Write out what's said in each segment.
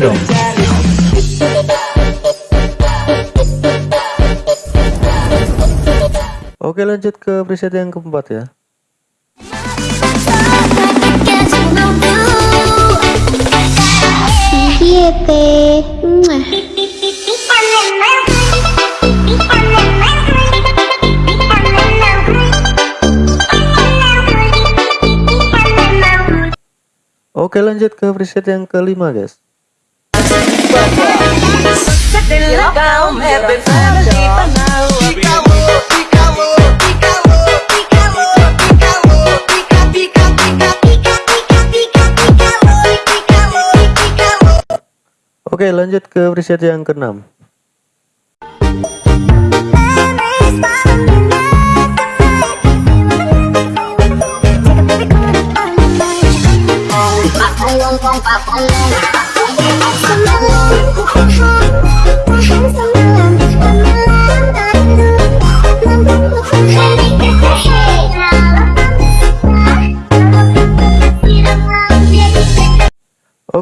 dong. Oke lanjut ke preset yang keempat ya. Iya Oke lanjut ke preset yang kelima guys. Oke lanjut ke preset yang keenam.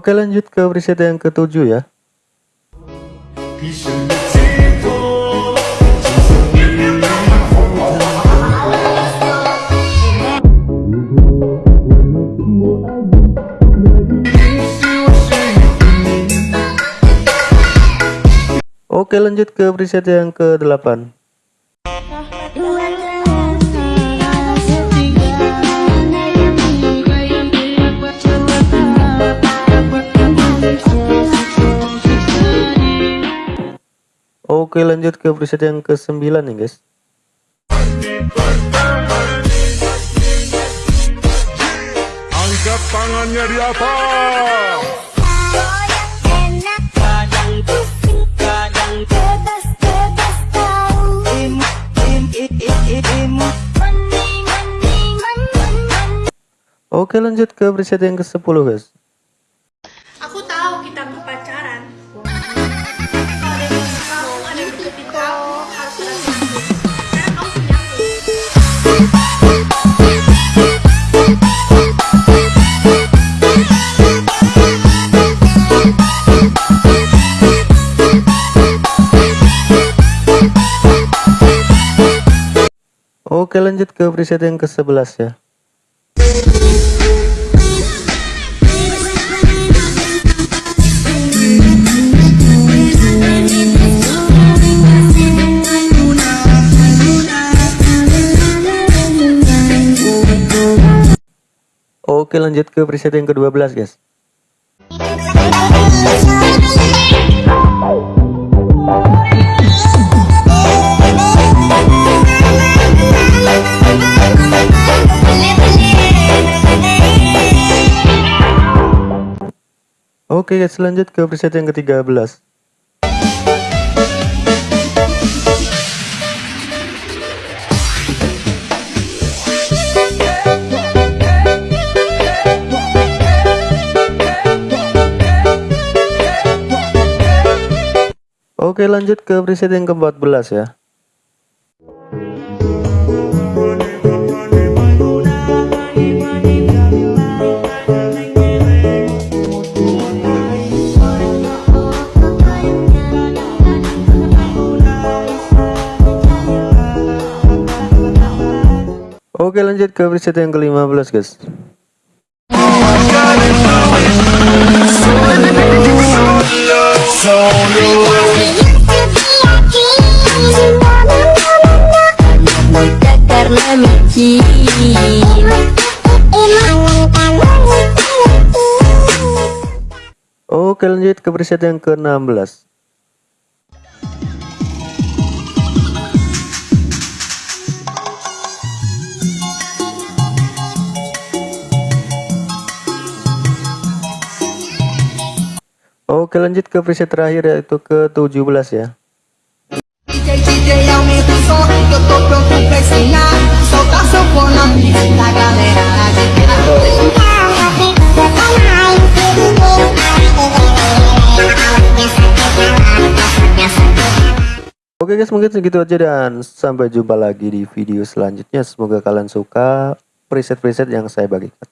Oke lanjut ke preset yang ketujuh ya. Oke lanjut ke preset yang ke-8 Oke lanjut ke preset yang ke-9 nih guys. Angkat tangannya di atas. Oke lanjut ke preset yang ke-10 guys Oke lanjut ke preset yang ke-11 ya. Oke lanjut ke preset yang ke-12 guys Oke guys lanjut ke preset yang ke-13 Oke lanjut ke preset yang ke-14 ya Oke lanjut ke preset yang ke-15 guys. Oke lanjut ke preset yang ke-16 Oke lanjut ke preset terakhir yaitu ke-17 ya. DJ, DJ, aumenta o som que eu tô pronto pra ensinar. Soltar seu fone na pista da galera. Oke guys mungkin segitu aja dan sampai jumpa lagi di video selanjutnya. Semoga kalian suka preset-preset yang saya bagikan